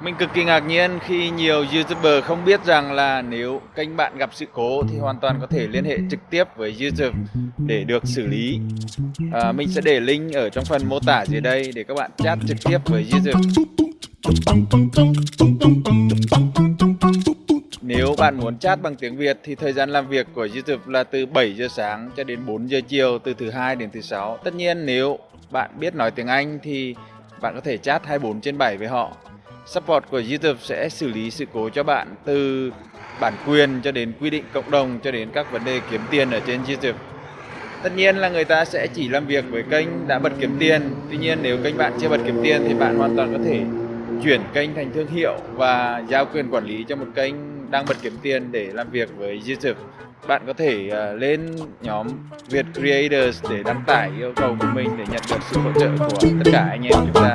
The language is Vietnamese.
Mình cực kỳ ngạc nhiên khi nhiều YouTuber không biết rằng là nếu kênh bạn gặp sự cố thì hoàn toàn có thể liên hệ trực tiếp với YouTube để được xử lý. À, mình sẽ để link ở trong phần mô tả dưới đây để các bạn chat trực tiếp với YouTube. Nếu bạn muốn chat bằng tiếng Việt thì thời gian làm việc của YouTube là từ 7 giờ sáng cho đến 4 giờ chiều từ thứ hai đến thứ sáu. Tất nhiên nếu bạn biết nói tiếng Anh thì bạn có thể chat 24 trên 7 với họ. Support của YouTube sẽ xử lý sự cố cho bạn từ bản quyền cho đến quy định cộng đồng cho đến các vấn đề kiếm tiền ở trên YouTube. Tất nhiên là người ta sẽ chỉ làm việc với kênh đã bật kiếm tiền. Tuy nhiên nếu kênh bạn chưa bật kiếm tiền thì bạn hoàn toàn có thể chuyển kênh thành thương hiệu và giao quyền quản lý cho một kênh đang bật kiếm tiền để làm việc với YouTube. Bạn có thể uh, lên nhóm Việt Creators để đăng tải yêu cầu của mình để nhận được sự hỗ trợ của tất cả anh em chúng ta.